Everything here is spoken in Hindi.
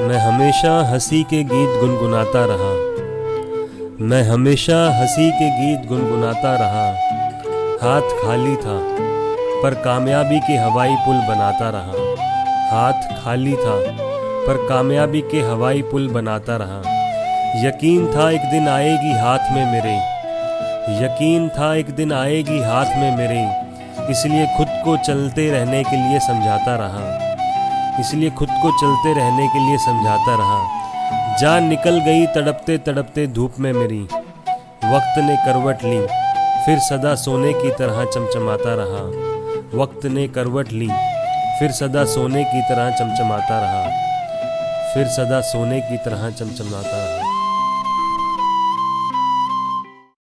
मैं हमेशा हँसी के गीत गुनगुनाता रहा। मैं हमेशा हँसी के गीत गुनगुनाता रहा। हाथ खाली था, पर कामयाबी के हवाई पुल बनाता रहा। हाथ खाली था, पर कामयाबी के हवाई पुल बनाता रहा। यकीन था एक दिन आएगी हाथ में मेरे। यकीन था एक दिन आएगी हाथ में मेरे। इसलिए खुद को चलते रहने के लिए समझाता रहा। इसलिए खुद को चलते रहने के लिए समझाता रहा, जान निकल गई तड़पते तड़पते धूप में मेरी। वक्त ने करवट ली, फिर सदा सोने की तरह चमचमाता रहा। वक्त ने करवट ली, फिर सदा सोने की तरह चमचमाता रहा। फिर सदा सोने की तरह चमचमाता रहा।